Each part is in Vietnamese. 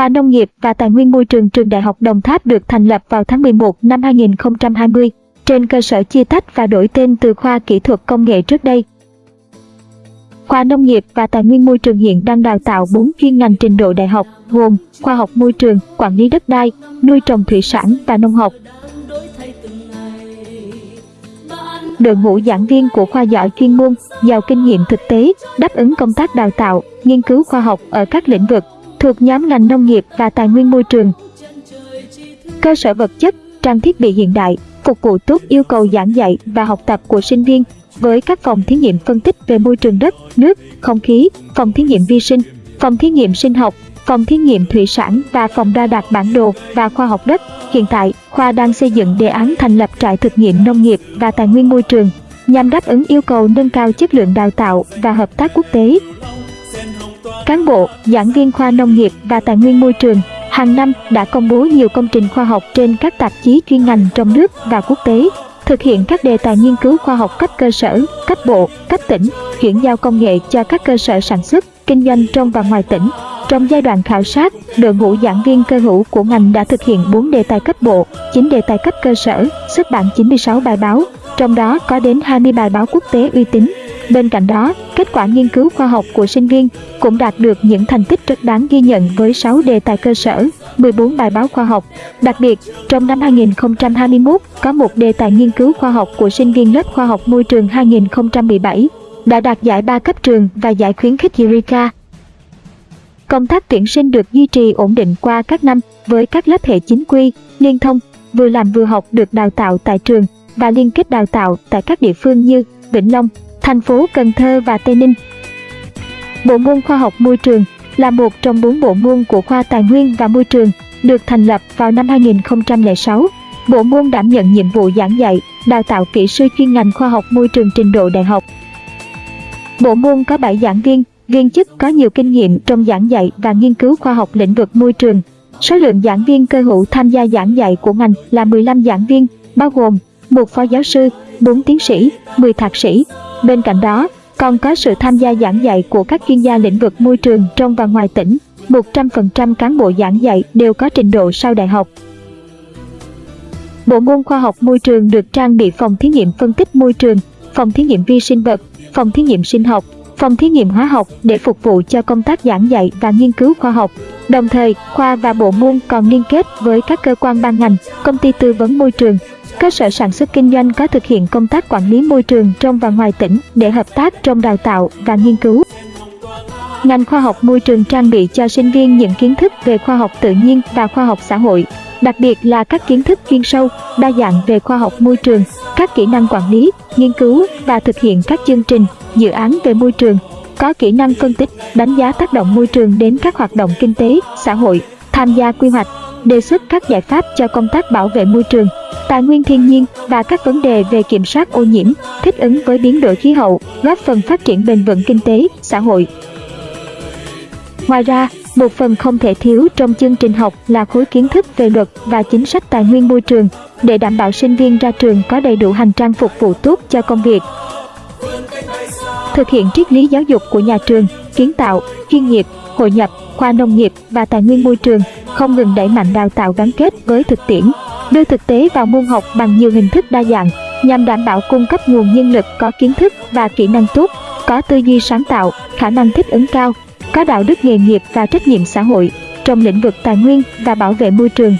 Khoa Nông nghiệp và Tài nguyên Môi trường Trường Đại học Đồng Tháp được thành lập vào tháng 11 năm 2020, trên cơ sở chia tách và đổi tên từ khoa kỹ thuật công nghệ trước đây. Khoa Nông nghiệp và Tài nguyên Môi trường hiện đang đào tạo 4 chuyên ngành trình độ đại học, gồm khoa học môi trường, quản lý đất đai, nuôi trồng thủy sản và nông học. Đội ngũ giảng viên của khoa giỏi chuyên môn, giàu kinh nghiệm thực tế, đáp ứng công tác đào tạo, nghiên cứu khoa học ở các lĩnh vực thuộc nhóm ngành nông nghiệp và tài nguyên môi trường. Cơ sở vật chất, trang thiết bị hiện đại, phục vụ tốt yêu cầu giảng dạy và học tập của sinh viên với các phòng thí nghiệm phân tích về môi trường đất, nước, không khí, phòng thí nghiệm vi sinh, phòng thí nghiệm sinh học, phòng thí nghiệm thủy sản và phòng đo đạc bản đồ và khoa học đất. Hiện tại, khoa đang xây dựng đề án thành lập trại thực nghiệm nông nghiệp và tài nguyên môi trường nhằm đáp ứng yêu cầu nâng cao chất lượng đào tạo và hợp tác quốc tế. Cán bộ, giảng viên khoa nông nghiệp và tài nguyên môi trường hàng năm đã công bố nhiều công trình khoa học trên các tạp chí chuyên ngành trong nước và quốc tế, thực hiện các đề tài nghiên cứu khoa học cấp cơ sở, cấp bộ, cấp tỉnh, chuyển giao công nghệ cho các cơ sở sản xuất, kinh doanh trong và ngoài tỉnh. Trong giai đoạn khảo sát, đội ngũ giảng viên cơ hữu của ngành đã thực hiện 4 đề tài cấp bộ, 9 đề tài cấp cơ sở, xuất bản 96 bài báo, trong đó có đến 20 bài báo quốc tế uy tín. Bên cạnh đó, kết quả nghiên cứu khoa học của sinh viên cũng đạt được những thành tích rất đáng ghi nhận với 6 đề tài cơ sở, 14 bài báo khoa học. Đặc biệt, trong năm 2021, có một đề tài nghiên cứu khoa học của sinh viên lớp khoa học môi trường 2017 đã đạt giải ba cấp trường và giải khuyến khích Eureka. Công tác tuyển sinh được duy trì ổn định qua các năm với các lớp hệ chính quy, liên thông, vừa làm vừa học được đào tạo tại trường và liên kết đào tạo tại các địa phương như Vĩnh Long, thành phố Cần Thơ và Tây Ninh. Bộ môn khoa học môi trường là một trong bốn bộ môn của khoa Tài nguyên và Môi trường, được thành lập vào năm 2006. Bộ môn đảm nhận nhiệm vụ giảng dạy, đào tạo kỹ sư chuyên ngành khoa học môi trường trình độ đại học. Bộ môn có 7 giảng viên, viên chức có nhiều kinh nghiệm trong giảng dạy và nghiên cứu khoa học lĩnh vực môi trường. Số lượng giảng viên cơ hữu tham gia giảng dạy của ngành là 15 giảng viên, bao gồm một phó giáo sư, 4 tiến sĩ, 10 thạc sĩ. Bên cạnh đó, còn có sự tham gia giảng dạy của các chuyên gia lĩnh vực môi trường trong và ngoài tỉnh. 100% cán bộ giảng dạy đều có trình độ sau đại học. Bộ môn khoa học môi trường được trang bị phòng thí nghiệm phân tích môi trường, phòng thí nghiệm vi sinh vật, phòng thí nghiệm sinh học, phòng thí nghiệm hóa học để phục vụ cho công tác giảng dạy và nghiên cứu khoa học. Đồng thời, khoa và bộ môn còn liên kết với các cơ quan ban ngành, công ty tư vấn môi trường, cơ sở sản xuất kinh doanh có thực hiện công tác quản lý môi trường trong và ngoài tỉnh để hợp tác trong đào tạo và nghiên cứu. Ngành khoa học môi trường trang bị cho sinh viên những kiến thức về khoa học tự nhiên và khoa học xã hội, đặc biệt là các kiến thức chuyên sâu, đa dạng về khoa học môi trường, các kỹ năng quản lý, nghiên cứu và thực hiện các chương trình, dự án về môi trường, có kỹ năng phân tích, đánh giá tác động môi trường đến các hoạt động kinh tế, xã hội, tham gia quy hoạch, đề xuất các giải pháp cho công tác bảo vệ môi trường, tài nguyên thiên nhiên và các vấn đề về kiểm soát ô nhiễm, thích ứng với biến đổi khí hậu, góp phần phát triển bền vững kinh tế, xã hội. Ngoài ra, một phần không thể thiếu trong chương trình học là khối kiến thức về luật và chính sách tài nguyên môi trường để đảm bảo sinh viên ra trường có đầy đủ hành trang phục vụ tốt cho công việc. Thực hiện triết lý giáo dục của nhà trường, kiến tạo, chuyên nghiệp, hội nhập, khoa nông nghiệp và tài nguyên môi trường không ngừng đẩy mạnh đào tạo gắn kết với thực tiễn, đưa thực tế vào môn học bằng nhiều hình thức đa dạng nhằm đảm bảo cung cấp nguồn nhân lực có kiến thức và kỹ năng tốt, có tư duy sáng tạo, khả năng thích ứng cao, có đạo đức nghề nghiệp và trách nhiệm xã hội trong lĩnh vực tài nguyên và bảo vệ môi trường.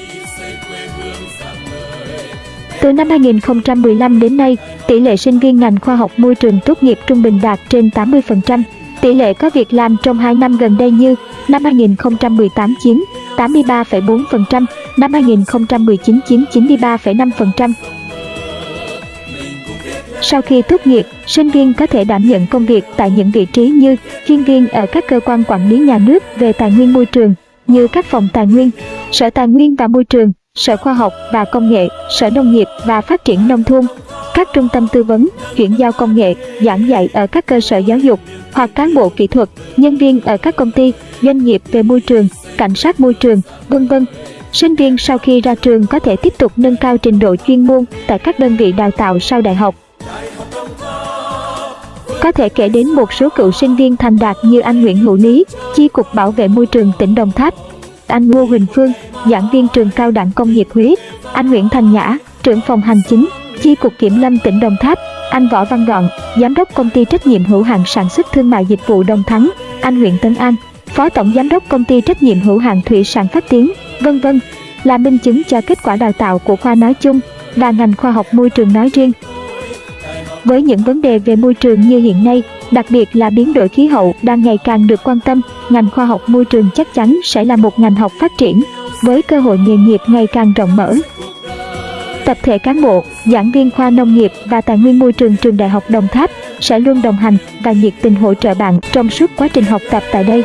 Từ năm 2015 đến nay, tỷ lệ sinh viên ngành khoa học môi trường tốt nghiệp trung bình đạt trên 80%. Tỷ lệ có việc làm trong 2 năm gần đây như năm 2018 chiếm 83,4%, năm 2019 chiếm 93,5%. Sau khi tốt nghiệp, sinh viên có thể đảm nhận công việc tại những vị trí như chuyên viên ở các cơ quan quản lý nhà nước về tài nguyên môi trường, như các phòng tài nguyên, sở tài nguyên và môi trường, sở khoa học và công nghệ, sở nông nghiệp và phát triển nông thôn, các trung tâm tư vấn, chuyển giao công nghệ, giảng dạy ở các cơ sở giáo dục, hoặc cán bộ kỹ thuật, nhân viên ở các công ty, doanh nghiệp về môi trường, cảnh sát môi trường, vân vân. Sinh viên sau khi ra trường có thể tiếp tục nâng cao trình độ chuyên môn tại các đơn vị đào tạo sau đại học. Có thể kể đến một số cựu sinh viên thành đạt như anh Nguyễn Hữu Lý, Chi cục Bảo vệ môi trường tỉnh Đồng Tháp, anh Ngô Huỳnh Phương, giảng viên trường cao đẳng công nghiệp Huế, anh Nguyễn Thành Nhã, trưởng phòng hành chính, chi cục kiểm lâm tỉnh Đồng Tháp, anh Võ Văn Gọn, giám đốc công ty trách nhiệm hữu hạn sản xuất thương mại dịch vụ Đồng Thắng, anh Nguyễn Tấn An, phó tổng giám đốc công ty trách nhiệm hữu hạn thủy sản phát tiến, vân vân, là minh chứng cho kết quả đào tạo của khoa nói chung và ngành khoa học môi trường nói riêng. Với những vấn đề về môi trường như hiện nay, đặc biệt là biến đổi khí hậu đang ngày càng được quan tâm, ngành khoa học môi trường chắc chắn sẽ là một ngành học phát triển, với cơ hội nghề nghiệp ngày càng rộng mở. Tập thể cán bộ, giảng viên khoa nông nghiệp và tài nguyên môi trường trường Đại học Đồng Tháp sẽ luôn đồng hành và nhiệt tình hỗ trợ bạn trong suốt quá trình học tập tại đây.